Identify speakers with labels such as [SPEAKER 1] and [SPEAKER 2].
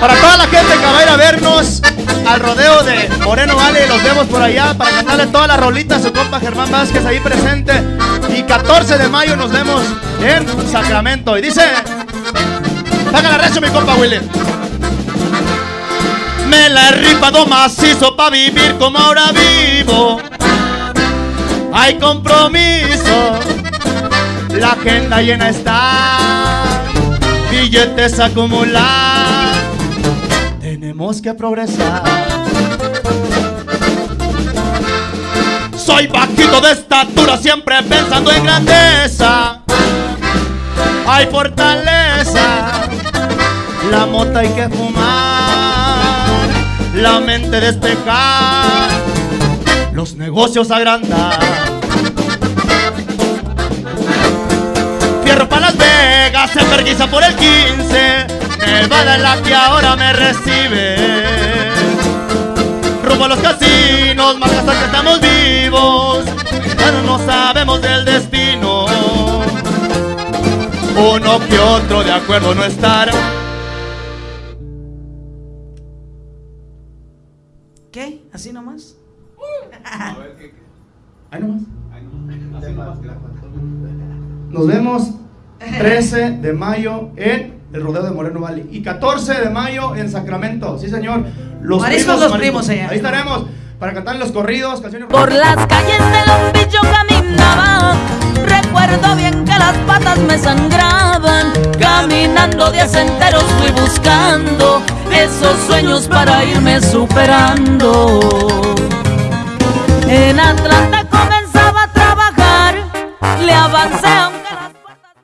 [SPEAKER 1] Para toda la gente que va a ir a vernos al rodeo de Moreno Vale, los vemos por allá para cantarle todas las rolitas a su compa Germán Vázquez ahí presente. Y 14 de mayo nos vemos en Sacramento. Y dice, saca la recio mi compa Willy. Me la he ripado macizo para vivir como ahora vivo. Hay compromiso, la agenda llena está, billetes acumulados tenemos que progresar. Soy bajito de estatura, siempre pensando en grandeza. Hay fortaleza, la mota hay que fumar, la mente despejar, los negocios agrandar. Fierro para Las Vegas, se perguisa por el 15, Nevada es la que ahora me recibe. Rumbo a los casinos, más hasta que estamos vivos, pero no sabemos del destino. Uno que otro de acuerdo no estar.
[SPEAKER 2] ¿Qué? ¿Así nomás?
[SPEAKER 1] Ahí nomás. Nos vemos 13 de mayo en el rodeo de Moreno Valley y 14 de mayo en Sacramento. Sí, señor. Los Mariscos, los primos allá. Ahí estaremos para cantar los corridos, canciones. Por
[SPEAKER 3] las calles de yo caminaba Recuerdo bien que las patas me sangraban Caminando días enteros fui buscando Esos sueños para irme superando En Atlanta comenzaba a trabajar Le avancé a